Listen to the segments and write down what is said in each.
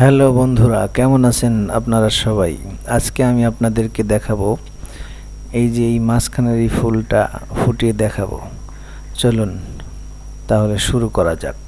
Hello বন্ধুরা, কেমন আছেন আপনারা সবাই? আজকে আমি আপনাদেরকে দেখাবো এই যে এই মাঝখানের এই ফুলটা ফুটিয়ে দেখাবো। চলুন, তাহলে শুরু করা যাক।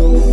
oh you.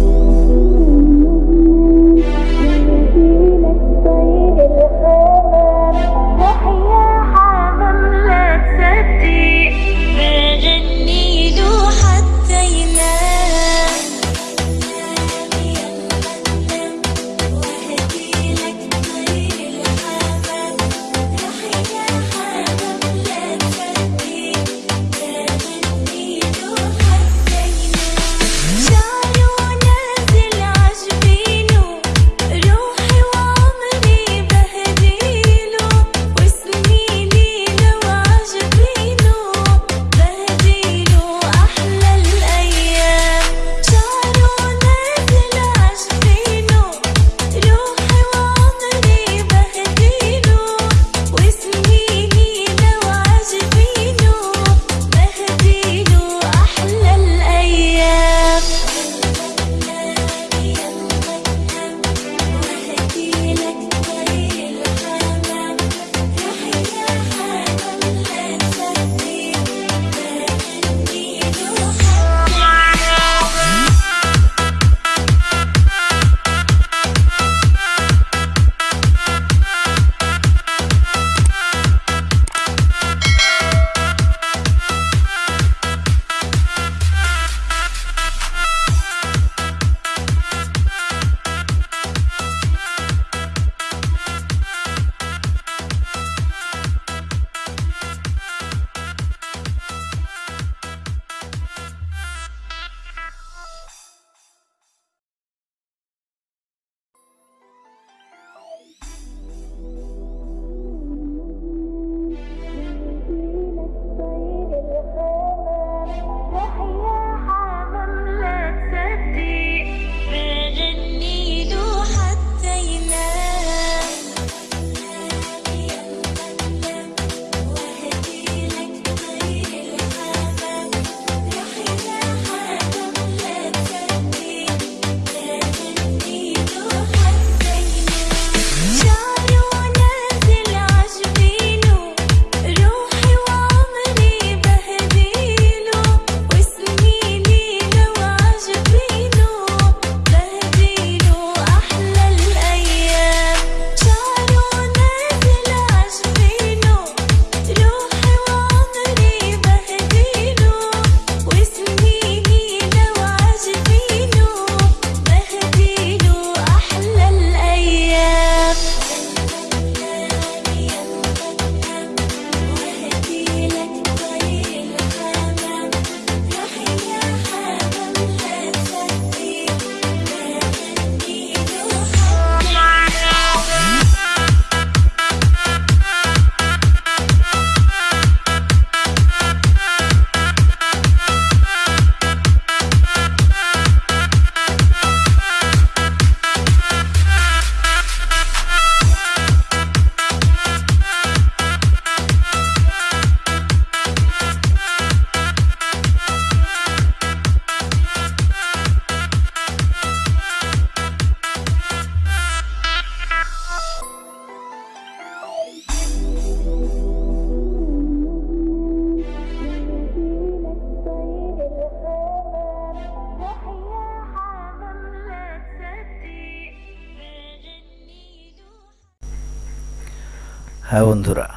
হ্যাঁ বন্ধুরা,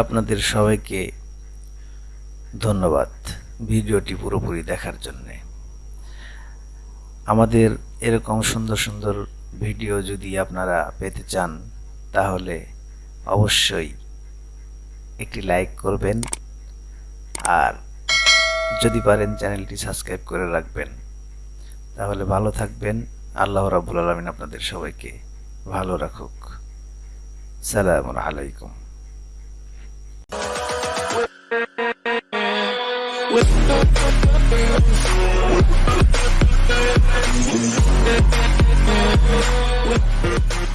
আপনাদের সবাইকে ধন্যবাদ ভিডিওটি পুরোপুরি দেখার জন্যে। আমাদের এরকম সুন্দর সুন্দর ভিডিও যদি আপনারা পেতে চান, তাহলে অবশ্যই একটি লাইক করবেন আর যদি পারেন চ্যানেলটি সাবস্ক্রাইব করে রাখবেন, তাহলে ভালো থাকবেন। আল্লাহ রাবুল আলমিন আপনাদের সবাইকে ভালো রাখুক। سلام عليكم We'll be right back.